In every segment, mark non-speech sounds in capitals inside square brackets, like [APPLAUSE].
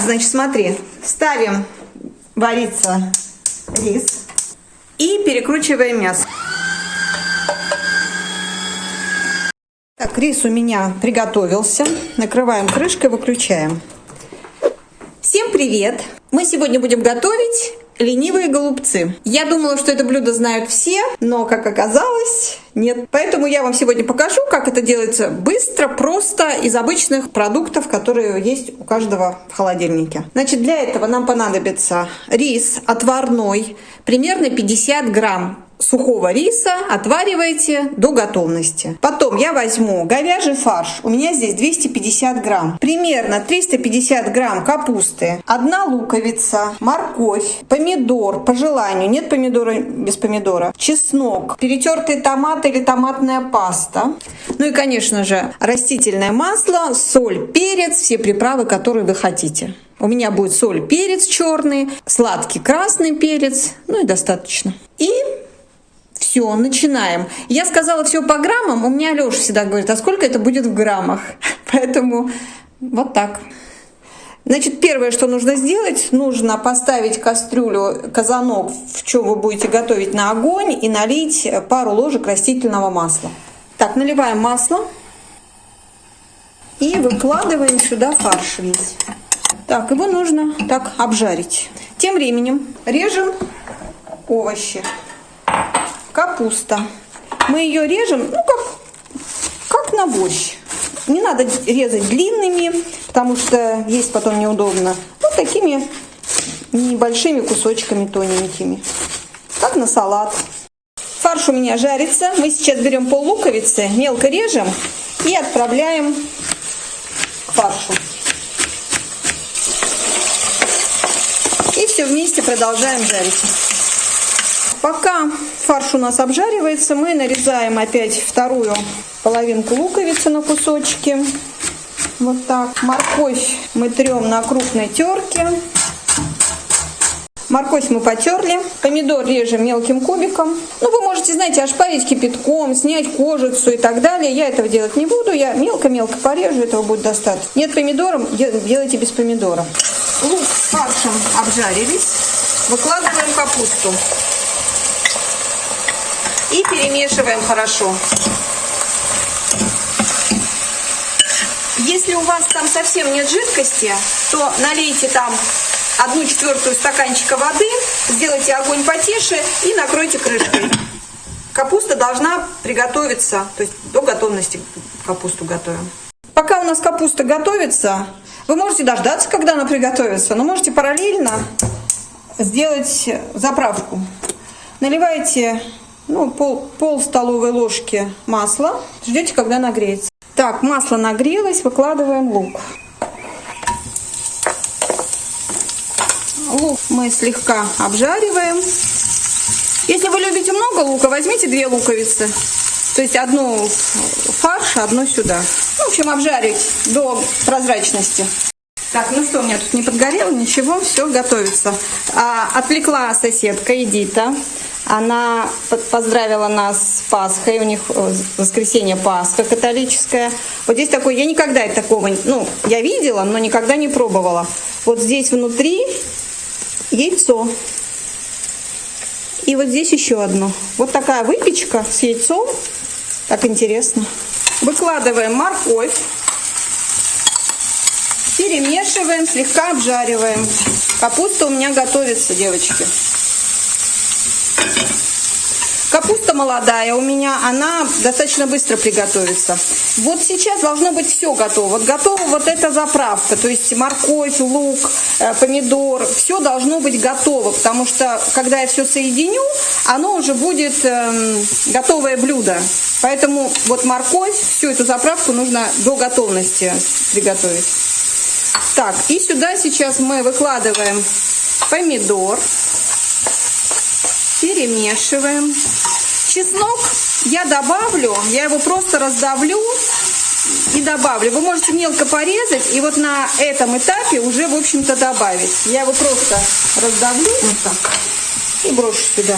значит, смотри, ставим вариться рис и перекручиваем мясо. Так, рис у меня приготовился. Накрываем крышкой, выключаем. Всем привет! Мы сегодня будем готовить ленивые голубцы. Я думала, что это блюдо знают все, но, как оказалось, нет. Поэтому я вам сегодня покажу, как это делается быстро, просто, из обычных продуктов, которые есть у каждого в холодильнике. Значит, для этого нам понадобится рис отварной, примерно 50 грамм сухого риса отвариваете до готовности. Потом я возьму говяжий фарш. У меня здесь 250 грамм. Примерно 350 грамм капусты. Одна луковица, морковь, помидор по желанию. Нет помидора без помидора. Чеснок, перетертый томат или томатная паста. Ну и, конечно же, растительное масло, соль, перец, все приправы, которые вы хотите. У меня будет соль, перец черный, сладкий красный перец, ну и достаточно. И все, начинаем. Я сказала все по граммам, у меня Леша всегда говорит, а сколько это будет в граммах? [LAUGHS] Поэтому вот так. Значит, первое, что нужно сделать, нужно поставить кастрюлю, казанок, в чем вы будете готовить на огонь, и налить пару ложек растительного масла. Так, наливаем масло и выкладываем сюда фарш весь. Так, его нужно так обжарить. Тем временем режем овощи капуста. Мы ее режем, ну, как, как на борщ. Не надо резать длинными, потому что есть потом неудобно. Вот такими небольшими кусочками тоненькими. Как на салат. Фарш у меня жарится. Мы сейчас берем пол луковицы, мелко режем и отправляем к фаршу. И все вместе продолжаем жарить. Пока фарш у нас обжаривается, мы нарезаем опять вторую половинку луковицы на кусочки. Вот так. Морковь мы трем на крупной терке. Морковь мы потерли. Помидор режем мелким кубиком. Ну, вы можете, знаете, ошпарить кипятком, снять кожицу и так далее. Я этого делать не буду. Я мелко-мелко порежу, этого будет достаточно. Нет помидором, делайте без помидора. Лук с фаршем обжарились. Выкладываем капусту и перемешиваем хорошо. Если у вас там совсем нет жидкости, то налейте там одну четвертую стаканчика воды, сделайте огонь потише и накройте крышкой. Капуста должна приготовиться, то есть до готовности капусту готовим. Пока у нас капуста готовится, вы можете дождаться, когда она приготовится, но можете параллельно сделать заправку. Наливайте ну, пол, пол столовой ложки масла. Ждете, когда нагреется. Так, масло нагрелось, выкладываем лук. Лук мы слегка обжариваем. Если вы любите много лука, возьмите две луковицы. То есть одну фарш, одну сюда. В общем, обжарить до прозрачности. Так, ну что, у меня тут не подгорело, ничего, все готовится. А, отвлекла соседка Эдита. Она поздравила нас с Пасхой, у них э, воскресенье Пасха католическая. Вот здесь такой, я никогда такого, ну, я видела, но никогда не пробовала. Вот здесь внутри яйцо. И вот здесь еще одно. Вот такая выпечка с яйцом. Так интересно. Выкладываем морковь. Перемешиваем, слегка обжариваем. Капуста у меня готовится, девочки. Капуста молодая у меня, она достаточно быстро приготовится. Вот сейчас должно быть все готово. Вот готова вот эта заправка, то есть морковь, лук, э, помидор, все должно быть готово, потому что когда я все соединю, оно уже будет э, готовое блюдо. Поэтому вот морковь, всю эту заправку нужно до готовности приготовить. Так, и сюда сейчас мы выкладываем помидор перемешиваем. Чеснок я добавлю, я его просто раздавлю и добавлю. Вы можете мелко порезать и вот на этом этапе уже, в общем-то, добавить. Я его просто раздавлю вот так и брошу сюда.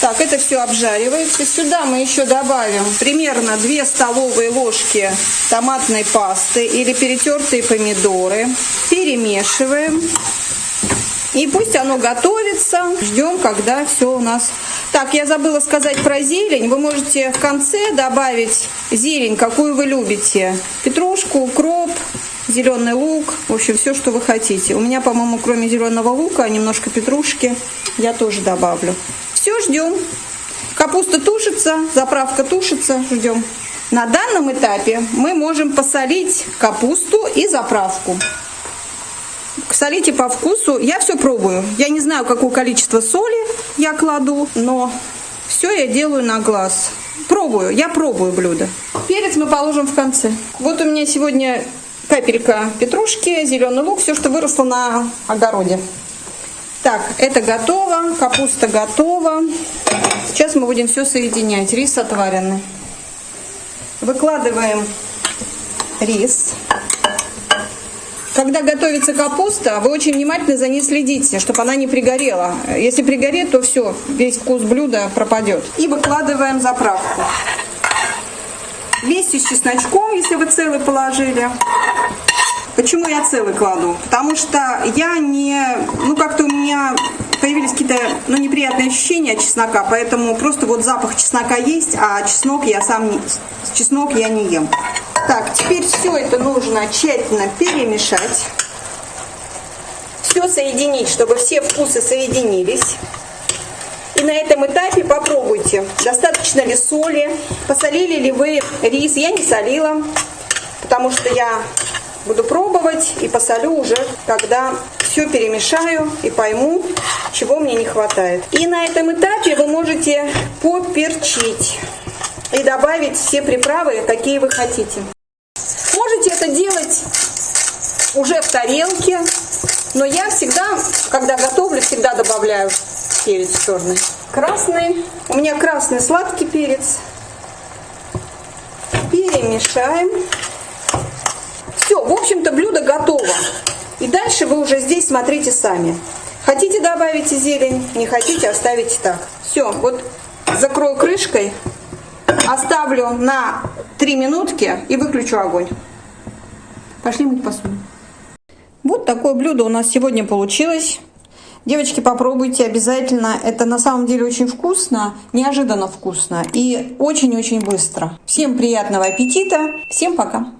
Так, это все обжаривается. Сюда мы еще добавим примерно 2 столовые ложки томатной пасты или перетертые помидоры. Перемешиваем. И пусть оно готовится. Ждем, когда все у нас... Так, я забыла сказать про зелень. Вы можете в конце добавить зелень, какую вы любите. Петрушку, укроп, зеленый лук. В общем, все, что вы хотите. У меня, по-моему, кроме зеленого лука, немножко петрушки я тоже добавлю. Все, ждем. Капуста тушится, заправка тушится, ждем. На данном этапе мы можем посолить капусту и заправку. Солите по вкусу. Я все пробую. Я не знаю, какое количество соли я кладу, но все я делаю на глаз. Пробую, я пробую блюдо. Перец мы положим в конце. Вот у меня сегодня капелька петрушки, зеленый лук, все, что выросло на огороде. Так, это готово, капуста готова. Сейчас мы будем все соединять. Рис отваренный. Выкладываем рис. Когда готовится капуста, вы очень внимательно за ней следите, чтобы она не пригорела. Если пригорит, то все, весь вкус блюда пропадет. И выкладываем заправку. Вместе с чесночком, если вы целый положили. Почему я целый кладу? Потому что я не... Ну, как-то у меня появились какие-то ну, неприятные ощущения от чеснока, поэтому просто вот запах чеснока есть, а чеснок я сам не... Чеснок я не ем. Так, теперь все это нужно тщательно перемешать. Все соединить, чтобы все вкусы соединились. И на этом этапе попробуйте, достаточно ли соли, посолили ли вы рис. Я не солила, потому что я буду пробовать и посолю уже, когда все перемешаю и пойму, чего мне не хватает. И на этом этапе вы можете поперчить и добавить все приправы, какие вы хотите. Это делать уже в тарелке, но я всегда, когда готовлю, всегда добавляю перец черный. Красный. У меня красный сладкий перец. Перемешаем. Все, в общем-то блюдо готово. И дальше вы уже здесь смотрите сами. Хотите добавить зелень, не хотите оставите так. Все, вот закрою крышкой, оставлю на 3 минутки и выключу огонь. Пошли мыть посуду. Вот такое блюдо у нас сегодня получилось. Девочки, попробуйте обязательно. Это на самом деле очень вкусно, неожиданно вкусно и очень-очень быстро. Всем приятного аппетита. Всем пока.